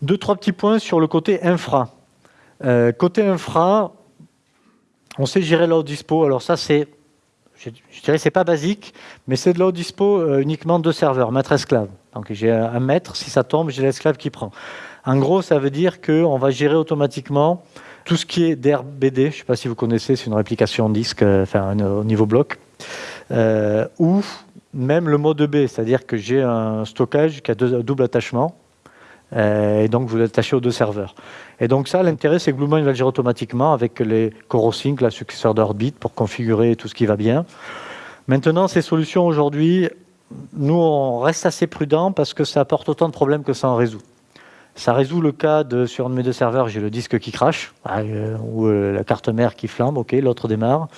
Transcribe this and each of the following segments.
Deux, trois petits points sur le côté infra. Euh, côté infra, on sait gérer l'eau dispo. Alors ça, c'est, je, dirais, c'est pas basique, mais c'est de l'eau dispo euh, uniquement de serveurs, maître-esclave. Donc j'ai un maître, si ça tombe, j'ai l'esclave qui prend. En gros, ça veut dire qu'on va gérer automatiquement tout ce qui est d'RBD. Je ne sais pas si vous connaissez, c'est une réplication disque, euh, enfin au niveau bloc, ou même le mode B, c'est-à-dire que j'ai un stockage qui a deux, double attachement, et donc vous l'attachez aux deux serveurs. Et donc ça, l'intérêt, c'est que BlueMind va le gérer automatiquement avec les CoroSync, la successeur d'Orbit, pour configurer tout ce qui va bien. Maintenant, ces solutions aujourd'hui, nous, on reste assez prudent parce que ça apporte autant de problèmes que ça en résout. Ça résout le cas de, sur un de mes deux serveurs, j'ai le disque qui crache, euh, ou euh, la carte mère qui flambe, ok, l'autre démarre.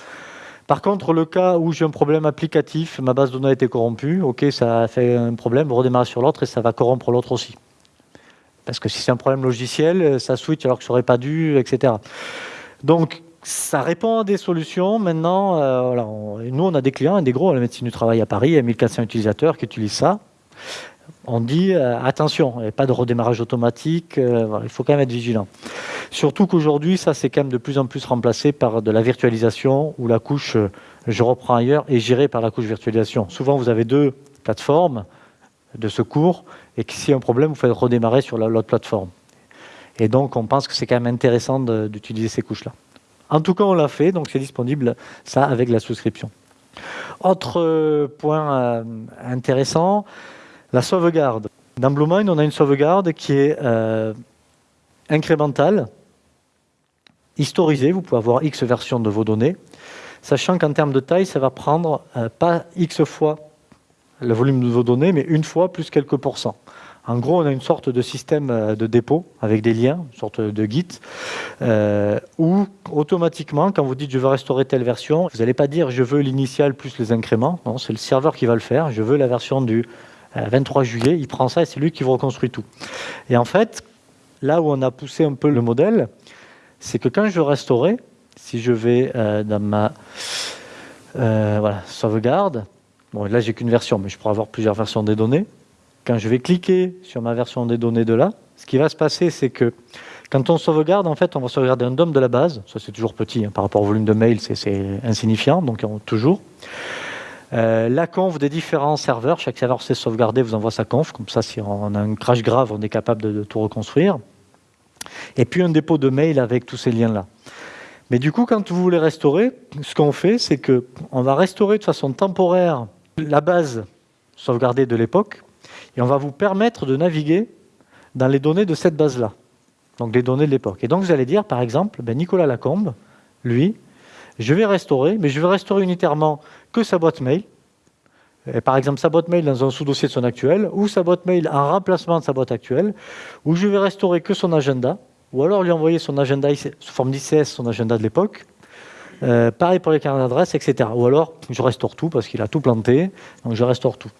Par contre, le cas où j'ai un problème applicatif, ma base de données a été corrompue, ok, ça fait un problème, vous redémarrez sur l'autre et ça va corrompre l'autre aussi. Parce que si c'est un problème logiciel, euh, ça switch alors que ça n'aurait pas dû, etc. Donc, ça répond à des solutions. Maintenant, euh, nous, on a des clients, des gros, à la médecine du travail à Paris, il y a 1400 utilisateurs qui utilisent ça. On dit, euh, attention, il n'y a pas de redémarrage automatique, il faut quand même être vigilant. Surtout qu'aujourd'hui, ça, c'est quand même de plus en plus remplacé par de la virtualisation, où la couche, je reprends ailleurs, est gérée par la couche virtualisation. Souvent, vous avez deux plateformes de secours, et que s'il y a un problème, vous faites redémarrer sur l'autre plateforme. Et donc, on pense que c'est quand même intéressant d'utiliser ces couches-là. En tout cas, on l'a fait, donc c'est disponible, ça, avec la souscription. Autre euh, point euh, intéressant, la sauvegarde. Dans BlueMind, on a une sauvegarde qui est euh, incrémentale, historisée. Vous pouvez avoir X versions de vos données, sachant qu'en termes de taille, ça va prendre pas X fois le volume de vos données, mais une fois plus quelques pourcents. En gros, on a une sorte de système euh, de dépôt avec des liens, une sorte de Git, euh, où automatiquement, quand vous dites je veux restaurer telle version, vous n'allez pas dire je veux l'initial plus les incréments. Non, c'est le serveur qui va le faire. Je veux la version du 23 euh, juillet. Il prend ça et c'est lui qui vous reconstruit tout. Et en fait, là où on a poussé un peu le modèle, c'est que quand je veux restaurer, si je vais dans ma sauvegarde, Bon, là, j'ai qu'une version, mais je pourrais avoir plusieurs versions des données. Quand je vais cliquer sur ma version des données de là, ce qui va se passer, c'est que quand on sauvegarde, en fait, on va sauvegarder un DOM de la base. Ça, c'est toujours petit. Hein, par rapport au volume de mail, c'est insignifiant, donc toujours. Euh, la conf des différents serveurs. Chaque serveur sait sauvegarder, vous envoie sa conf. Comme ça, si on a un crash grave, on est capable de tout reconstruire. Et puis un dépôt de mail avec tous ces liens-là. Mais du coup, quand vous voulez restaurer, ce qu'on fait, c'est qu'on va restaurer de façon temporaire la base sauvegardée de l'époque, et on va vous permettre de naviguer dans les données de cette base-là, donc les données de l'époque. Et donc vous allez dire, par exemple, ben Nicolas Lacombe, lui, je vais restaurer, mais je vais restaurer unitairement que sa boîte mail, et par exemple sa boîte mail dans un sous-dossier de son actuel, ou sa boîte mail en remplacement de sa boîte actuelle, ou je vais restaurer que son agenda, ou alors lui envoyer son agenda sous forme d'ICS, son agenda de l'époque, euh, pareil pour les cartes d'adresse, etc. Ou alors, je restaure tout parce qu'il a tout planté, donc je restaure tout.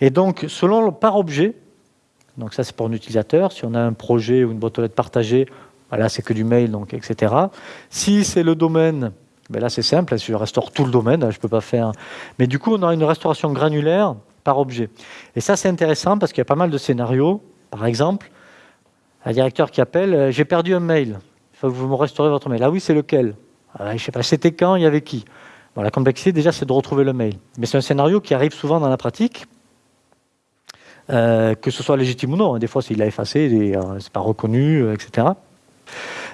Et donc, selon par objet, donc ça c'est pour un utilisateur, si on a un projet ou une boîte aux lettres partagée, voilà, c'est que du mail, donc etc. Si c'est le domaine, ben là c'est simple, je restaure tout le domaine, je ne peux pas faire... Mais du coup, on a une restauration granulaire par objet. Et ça c'est intéressant parce qu'il y a pas mal de scénarios. Par exemple, un directeur qui appelle, euh, j'ai perdu un mail, il faut que vous me restaurez votre mail. Ah oui, c'est lequel? Je ne sais pas, c'était quand, il y avait qui? La complexité, déjà, c'est de retrouver le mail. Mais c'est un scénario qui arrive souvent dans la pratique, euh, que ce soit légitime ou non. Des fois, s'il a effacé, euh, n'est pas reconnu, euh, etc.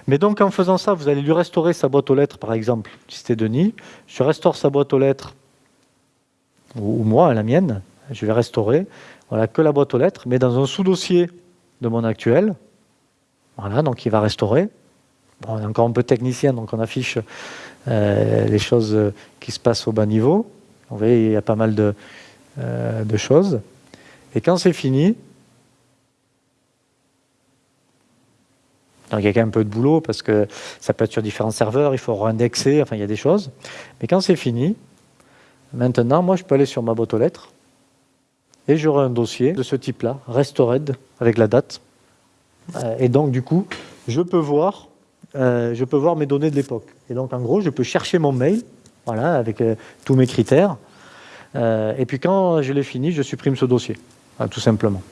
Mais donc, en faisant ça, vous allez lui restaurer sa boîte aux lettres, par exemple, si c'était Denis. Je restaure sa boîte aux lettres, ou, ou moi, la mienne, je vais restaurer, voilà, que la boîte aux lettres, mais dans un sous-dossier de mon actuel. Voilà, donc il va restaurer on est encore un peu technicien, donc on affiche euh, les choses qui se passent au bas niveau. Vous voyez, il y a pas mal de, euh, de choses. Et quand c'est fini, donc il y a quand même un peu de boulot parce que ça peut être sur différents serveurs, il faut réindexer, enfin il y a des choses. Mais quand c'est fini, maintenant, moi je peux aller sur ma boîte aux lettres et j'aurai un dossier de ce type-là, restored, avec la date. Euh, et donc du coup, je peux voir euh, je peux voir mes données de l'époque. Et donc, en gros, je peux chercher mon mail, voilà, avec euh, tous mes critères. Euh, et puis, quand je l'ai fini, je supprime ce dossier, tout simplement.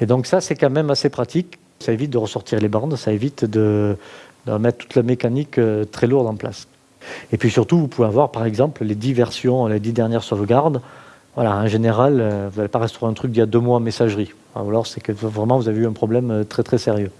Et donc ça, c'est quand même assez pratique. Ça évite de ressortir les bandes, ça évite de, mettre toute la mécanique très lourde en place. Et puis surtout, vous pouvez avoir par exemple les 10 versions, les 10 dernières sauvegardes. Voilà, en général, vous n'allez pas restaurer un truc d'il y a deux mois en messagerie. Ou alors c'est que vraiment vous avez eu un problème très très sérieux.